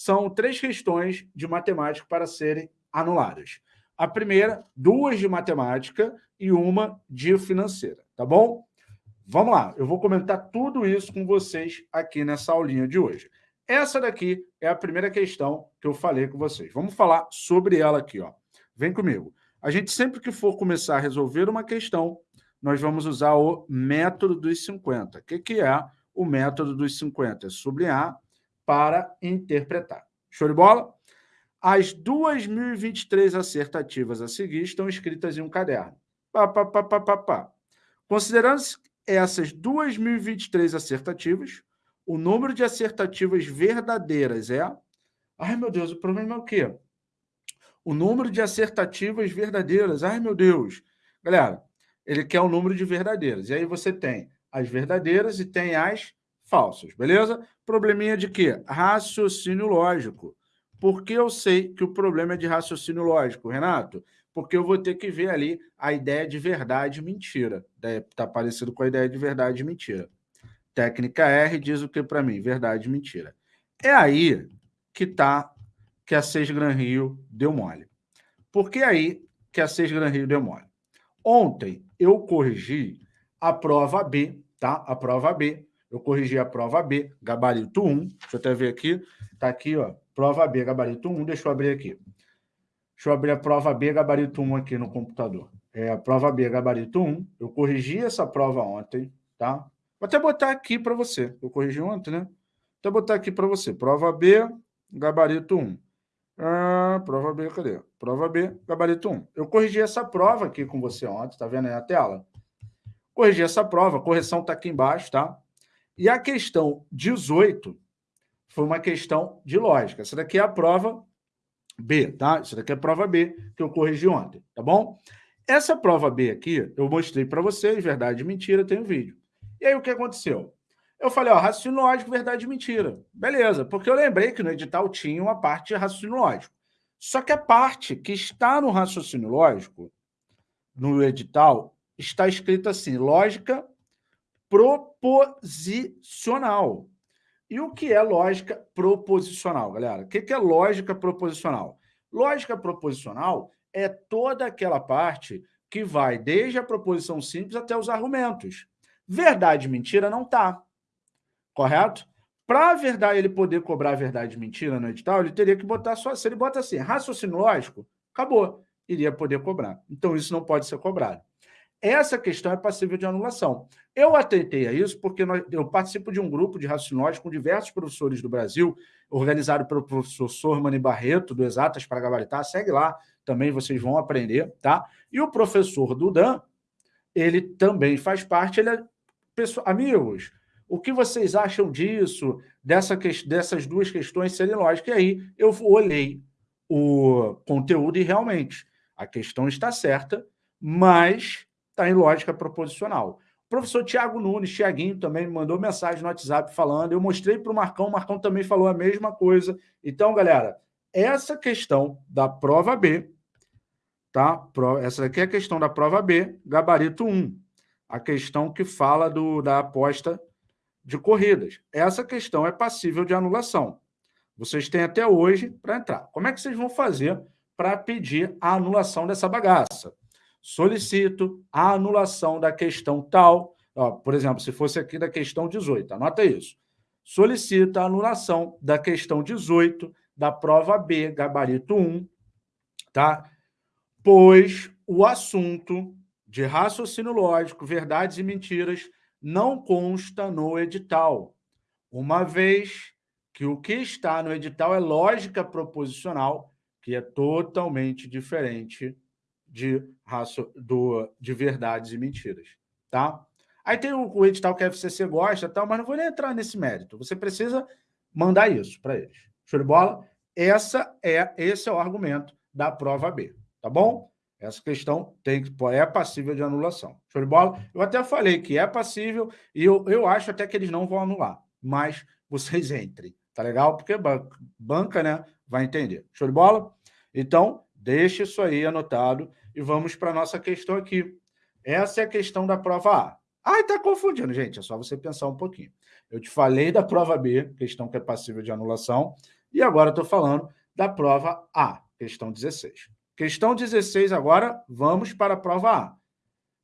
são três questões de matemática para serem anuladas. A primeira, duas de matemática e uma de financeira, tá bom? Vamos lá, eu vou comentar tudo isso com vocês aqui nessa aulinha de hoje. Essa daqui é a primeira questão que eu falei com vocês. Vamos falar sobre ela aqui, ó. Vem comigo. A gente sempre que for começar a resolver uma questão, nós vamos usar o método dos 50. O que, que é o método dos 50? É sublinhar para interpretar. Show de bola? As 2.023 acertativas a seguir estão escritas em um caderno. Pá, pá, pá, pá, pá, pá. Considerando essas 2.023 acertativas, o número de acertativas verdadeiras é... Ai, meu Deus, o problema é o quê? O número de acertativas verdadeiras. Ai, meu Deus. Galera, ele quer o número de verdadeiras. E aí você tem as verdadeiras e tem as falsas, beleza? Probleminha de quê? Raciocínio lógico. Por que eu sei que o problema é de raciocínio lógico, Renato? Porque eu vou ter que ver ali a ideia de verdade e mentira. Está parecido com a ideia de verdade e mentira. Técnica R diz o que para mim? Verdade e mentira. É aí que tá que a 6 Gran Rio deu mole. Por que aí que a 6 Gran Rio deu mole? Ontem eu corrigi a prova B, tá? A prova B eu corrigi a prova B, gabarito 1. Deixa eu até ver aqui. Está aqui, ó. Prova B, gabarito 1. Deixa eu abrir aqui. Deixa eu abrir a prova B, gabarito 1 aqui no computador. É a prova B, gabarito 1. Eu corrigi essa prova ontem, tá? Vou até botar aqui para você. Eu corrigi ontem, né? Vou até botar aqui para você. Prova B, gabarito 1. Ah, prova B, cadê? Prova B, gabarito 1. Eu corrigi essa prova aqui com você ontem, tá vendo aí a tela? Corrigi essa prova, a correção está aqui embaixo, tá? E a questão 18 foi uma questão de lógica. Essa daqui é a prova B, tá? Isso daqui é a prova B que eu corrigi ontem, tá bom? Essa prova B aqui, eu mostrei para vocês, verdade e mentira, tem um vídeo. E aí o que aconteceu? Eu falei, ó, raciocínio lógico, verdade e mentira. Beleza, porque eu lembrei que no edital tinha uma parte de raciocínio lógico. Só que a parte que está no raciocínio lógico, no edital, está escrita assim, lógica proposicional. E o que é lógica proposicional, galera? O que é lógica proposicional? Lógica proposicional é toda aquela parte que vai desde a proposição simples até os argumentos. Verdade e mentira não está. Correto? Para a verdade ele poder cobrar verdade e mentira no edital, ele teria que botar só. Se ele bota assim, raciocínio lógico, acabou. Iria poder cobrar. Então, isso não pode ser cobrado. Essa questão é passível de anulação. Eu atentei a isso porque nós, eu participo de um grupo de raciocínios com diversos professores do Brasil, organizado pelo professor Sormani Barreto, do Exatas para Gabaritar. Segue lá, também vocês vão aprender, tá? E o professor Dudan, ele também faz parte, ele é... Pessoal, amigos, o que vocês acham disso, dessa, dessas duas questões serem lógicas? E aí eu olhei o conteúdo e realmente a questão está certa, mas está em lógica proposicional. O professor Tiago Nunes, Tiaguinho, também me mandou mensagem no WhatsApp falando, eu mostrei para o Marcão, o Marcão também falou a mesma coisa. Então, galera, essa questão da prova B, tá? Essa aqui é a questão da prova B, gabarito 1, a questão que fala do, da aposta de corridas. Essa questão é passível de anulação. Vocês têm até hoje para entrar. Como é que vocês vão fazer para pedir a anulação dessa bagaça? Solicito a anulação da questão tal, ó, por exemplo, se fosse aqui da questão 18, anota isso. Solicita a anulação da questão 18 da prova B, gabarito 1, tá? Pois o assunto de raciocínio lógico, verdades e mentiras, não consta no edital, uma vez que o que está no edital é lógica proposicional, que é totalmente diferente de, raço, do, de verdades e mentiras, tá? Aí tem o, o edital que a FCC gosta, tal, mas não vou nem entrar nesse mérito. Você precisa mandar isso para eles. Show de bola? Essa é, esse é o argumento da prova B, tá bom? Essa questão tem, é passível de anulação. Show de bola? Eu até falei que é passível e eu, eu acho até que eles não vão anular, mas vocês entrem, tá legal? Porque banca, né, vai entender. Show de bola? Então, deixe isso aí anotado e vamos para a nossa questão aqui. Essa é a questão da prova A. Ah, está confundindo, gente. É só você pensar um pouquinho. Eu te falei da prova B, questão que é passível de anulação. E agora estou falando da prova A, questão 16. Questão 16 agora, vamos para a prova A.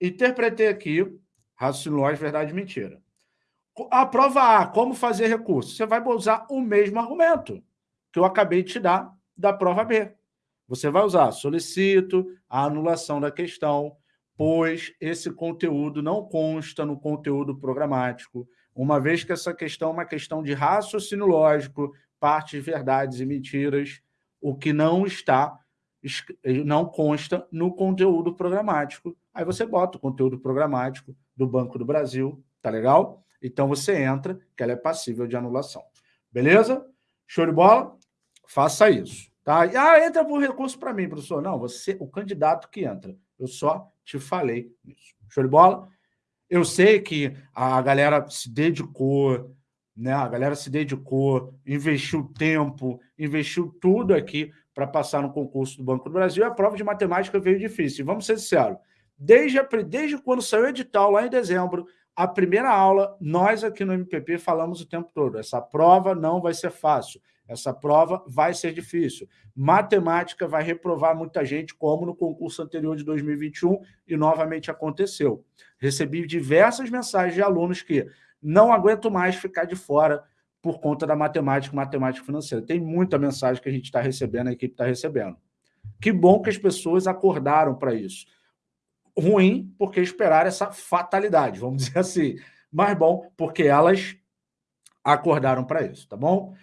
Interpretei aqui raciocínio lógico, verdade e mentira. A prova A, como fazer recurso? Você vai usar o mesmo argumento que eu acabei de te dar da prova B. Você vai usar solicito, a anulação da questão, pois esse conteúdo não consta no conteúdo programático, uma vez que essa questão é uma questão de raciocínio lógico, partes, verdades e mentiras, o que não está, não consta no conteúdo programático. Aí você bota o conteúdo programático do Banco do Brasil, tá legal? Então você entra, que ela é passível de anulação. Beleza? Show de bola? Faça isso. Tá? Ah, entra por recurso para mim, professor. Não, você, o candidato que entra. Eu só te falei isso. Show de bola? Eu sei que a galera se dedicou, né? A galera se dedicou, investiu tempo, investiu tudo aqui para passar no concurso do Banco do Brasil. A prova de matemática veio difícil. Vamos ser sinceros. Desde, a, desde quando saiu o edital, lá em dezembro, a primeira aula, nós aqui no MPP falamos o tempo todo, essa prova não vai ser fácil. Essa prova vai ser difícil. Matemática vai reprovar muita gente, como no concurso anterior de 2021, e novamente aconteceu. Recebi diversas mensagens de alunos que não aguento mais ficar de fora por conta da matemática, matemática financeira. Tem muita mensagem que a gente está recebendo, a equipe está recebendo. Que bom que as pessoas acordaram para isso. Ruim, porque esperaram essa fatalidade, vamos dizer assim. Mas bom, porque elas acordaram para isso, tá bom?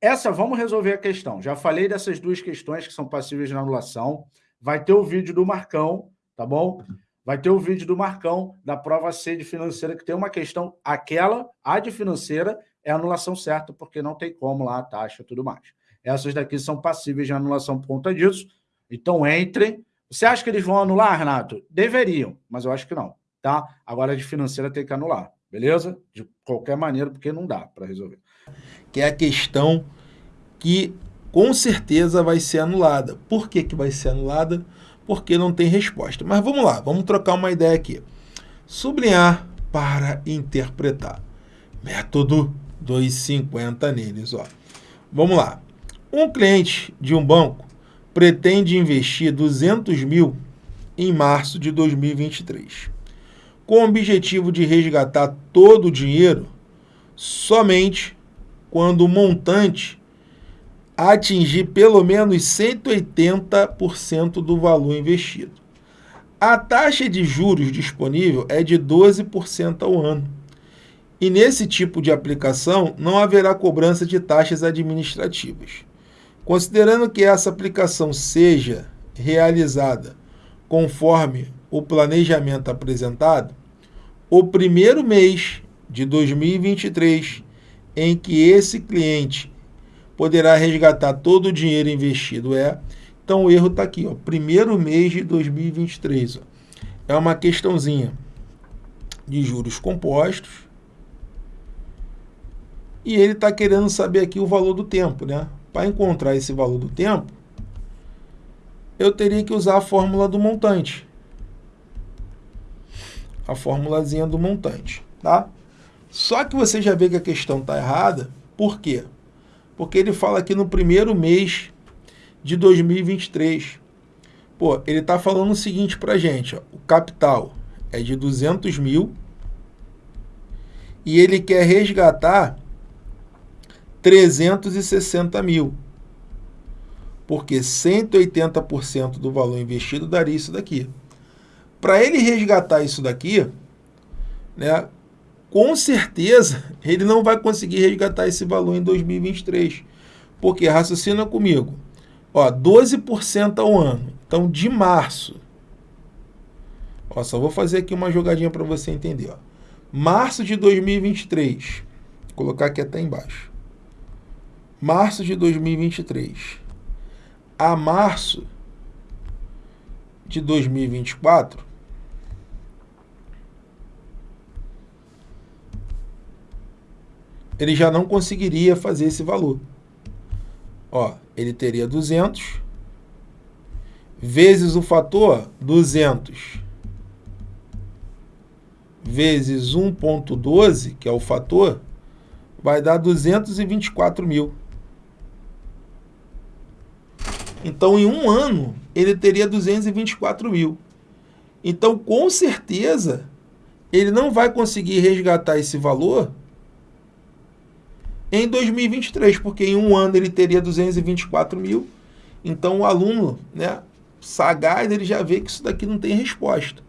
Essa, vamos resolver a questão. Já falei dessas duas questões que são passíveis de anulação. Vai ter o vídeo do Marcão, tá bom? Vai ter o vídeo do Marcão da prova C de financeira, que tem uma questão, aquela, a de financeira, é anulação certa, porque não tem como lá a taxa e tudo mais. Essas daqui são passíveis de anulação por conta disso. Então, entrem. Você acha que eles vão anular, Renato? Deveriam, mas eu acho que não, tá? Agora, de financeira tem que anular, beleza? De qualquer maneira, porque não dá para resolver. Que é a questão que com certeza vai ser anulada. Por que, que vai ser anulada? Porque não tem resposta. Mas vamos lá, vamos trocar uma ideia aqui. Sublinhar para interpretar. Método 250 neles. Ó. Vamos lá. Um cliente de um banco pretende investir 200 mil em março de 2023, com o objetivo de resgatar todo o dinheiro somente quando o montante atingir pelo menos 180% do valor investido. A taxa de juros disponível é de 12% ao ano. E nesse tipo de aplicação não haverá cobrança de taxas administrativas. Considerando que essa aplicação seja realizada conforme o planejamento apresentado, o primeiro mês de 2023 em que esse cliente poderá resgatar todo o dinheiro investido. É, então o erro está aqui, ó, primeiro mês de 2023. Ó. É uma questãozinha de juros compostos. E ele está querendo saber aqui o valor do tempo, né? Para encontrar esse valor do tempo, eu teria que usar a fórmula do montante. A formulazinha do montante, tá? Só que você já vê que a questão está errada. Por quê? porque ele fala aqui no primeiro mês de 2023. Pô, ele está falando o seguinte para gente, ó, o capital é de 200 mil e ele quer resgatar 360 mil, porque 180% do valor investido daria isso daqui. Para ele resgatar isso daqui, né, com certeza ele não vai conseguir resgatar esse valor em 2023. Porque, raciocina comigo, ó, 12% ao ano. Então, de março, ó, só vou fazer aqui uma jogadinha para você entender. Ó. Março de 2023, vou colocar aqui até embaixo. Março de 2023 a março de 2024, ele já não conseguiria fazer esse valor. Ó, ele teria 200 vezes o fator 200 vezes 1.12, que é o fator, vai dar 224 mil. Então, em um ano, ele teria 224 mil. Então, com certeza, ele não vai conseguir resgatar esse valor em 2023, porque em um ano ele teria 224 mil. Então, o aluno, né, sagaz, ele já vê que isso daqui não tem resposta.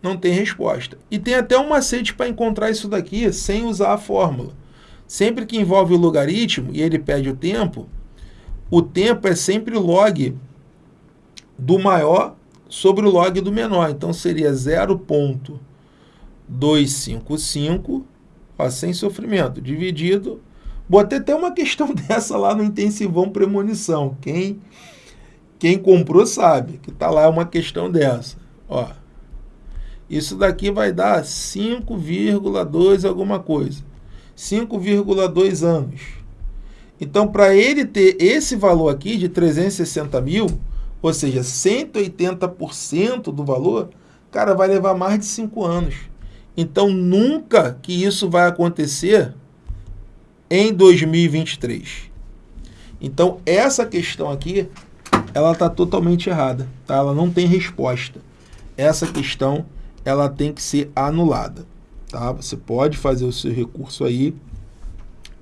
Não tem resposta. E tem até um macete para encontrar isso daqui sem usar a fórmula. Sempre que envolve o logaritmo e ele pede o tempo, o tempo é sempre log do maior sobre o log do menor. Então, seria 0.255, sem sofrimento, dividido... Botei até uma questão dessa lá no intensivão premonição. Quem, quem comprou sabe que está lá uma questão dessa. Ó, isso daqui vai dar 5,2 alguma coisa. 5,2 anos. Então, para ele ter esse valor aqui de 360 mil, ou seja, 180% do valor, cara, vai levar mais de 5 anos. Então, nunca que isso vai acontecer em 2023. Então, essa questão aqui, ela está totalmente errada. Tá? Ela não tem resposta. Essa questão, ela tem que ser anulada. Tá? Você pode fazer o seu recurso aí,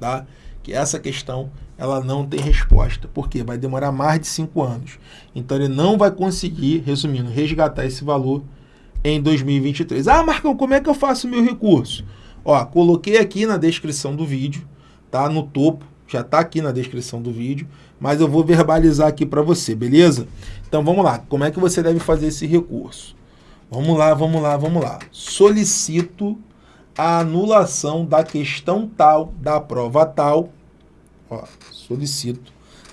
tá? Que essa questão ela não tem resposta, porque vai demorar mais de cinco anos. Então ele não vai conseguir, resumindo, resgatar esse valor em 2023. Ah, Marcão, como é que eu faço o meu recurso? Ó, coloquei aqui na descrição do vídeo, tá? No topo, já está aqui na descrição do vídeo, mas eu vou verbalizar aqui para você, beleza? Então vamos lá, como é que você deve fazer esse recurso? Vamos lá, vamos lá, vamos lá. Solicito a anulação da questão tal, da prova tal, ó, solicito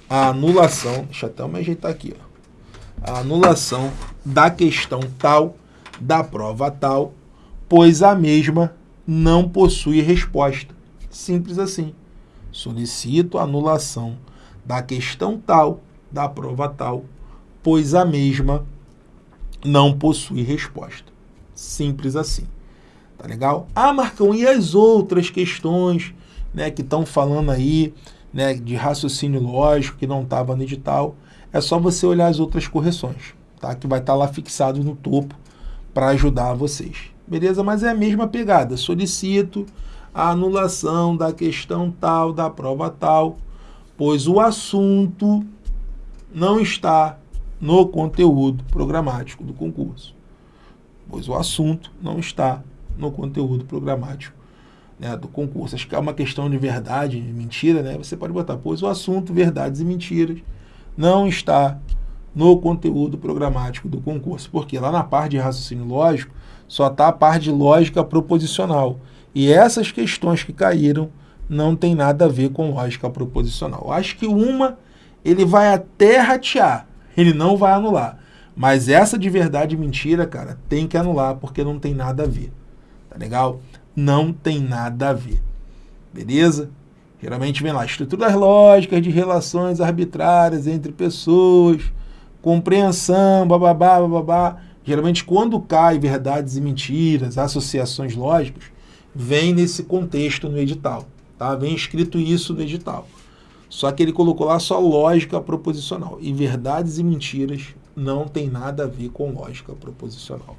a anulação, deixa eu até me ajeitar aqui, ó, a anulação da questão tal, da prova tal, pois a mesma não possui resposta. Simples assim. Solicito a anulação da questão tal, da prova tal, pois a mesma não possui resposta. Simples assim. Tá legal? Ah, Marcão, e as outras questões né, que estão falando aí né, de raciocínio lógico que não estava no edital? É só você olhar as outras correções, tá? que vai estar tá lá fixado no topo para ajudar vocês. Beleza? Mas é a mesma pegada. Solicito a anulação da questão tal, da prova tal, pois o assunto não está no conteúdo programático do concurso. Pois o assunto não está no conteúdo programático né, do concurso. Acho que é uma questão de verdade e mentira, né? Você pode botar, pois o assunto verdades e mentiras não está no conteúdo programático do concurso. Porque lá na parte de raciocínio lógico, só está a parte de lógica proposicional. E essas questões que caíram não tem nada a ver com lógica proposicional. Acho que uma ele vai até ratear, ele não vai anular. Mas essa de verdade e mentira, cara, tem que anular, porque não tem nada a ver. Tá legal? Não tem nada a ver. Beleza? Geralmente vem lá, estruturas lógicas de relações arbitrárias entre pessoas, compreensão, bababá, bababá. Geralmente quando cai verdades e mentiras, associações lógicas, vem nesse contexto no edital. Tá? Vem escrito isso no edital. Só que ele colocou lá só lógica proposicional. E verdades e mentiras não tem nada a ver com lógica proposicional.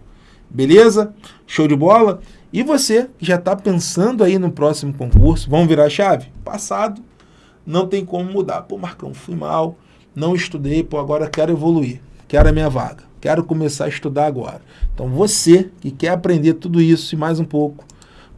Beleza? Show de bola? E você já está pensando aí no próximo concurso, vamos virar a chave? Passado, não tem como mudar. Pô, Marcão, fui mal, não estudei, pô, agora quero evoluir, quero a minha vaga, quero começar a estudar agora. Então você que quer aprender tudo isso e mais um pouco,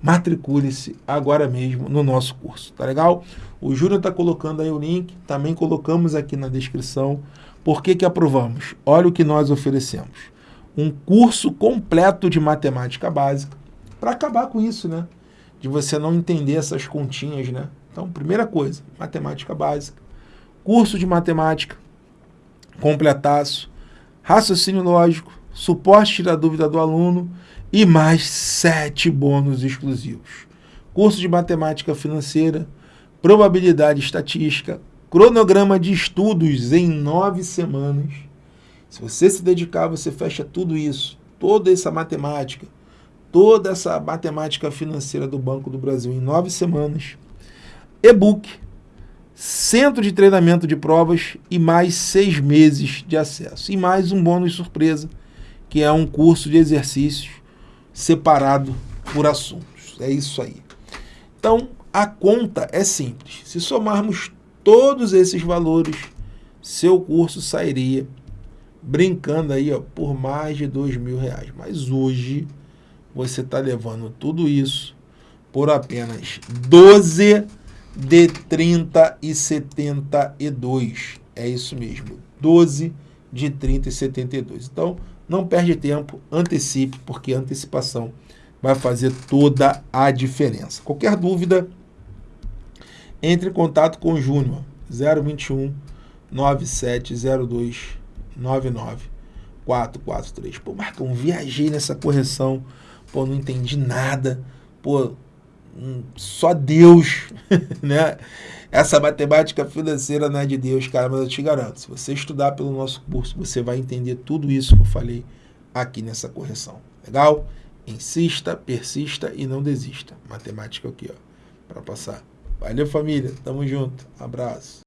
matricule-se agora mesmo no nosso curso, tá legal? O Júnior está colocando aí o link, também colocamos aqui na descrição. Por que que aprovamos? Olha o que nós oferecemos um curso completo de matemática básica para acabar com isso, né? De você não entender essas continhas, né? Então, primeira coisa, matemática básica, curso de matemática, completaço, raciocínio lógico, suporte da dúvida do aluno e mais sete bônus exclusivos. Curso de matemática financeira, probabilidade estatística, cronograma de estudos em nove semanas, se você se dedicar, você fecha tudo isso, toda essa matemática, toda essa matemática financeira do Banco do Brasil em nove semanas. E-book, centro de treinamento de provas e mais seis meses de acesso. E mais um bônus surpresa, que é um curso de exercícios separado por assuntos. É isso aí. Então, a conta é simples. Se somarmos todos esses valores, seu curso sairia brincando aí ó, por mais de dois mil reais. Mas hoje você está levando tudo isso por apenas 12 de 30 e 72. É isso mesmo, 12 de 30 e 72. Então, não perde tempo, antecipe, porque a antecipação vai fazer toda a diferença. Qualquer dúvida, entre em contato com o Júnior, 021 9702 99443. Pô, Marcão, viajei nessa correção, pô, não entendi nada, pô, hum, só Deus, né? Essa matemática financeira não é de Deus, cara, mas eu te garanto, se você estudar pelo nosso curso, você vai entender tudo isso que eu falei aqui nessa correção. Legal? Insista, persista e não desista. Matemática aqui, ó, para passar. Valeu, família. Tamo junto. Abraço.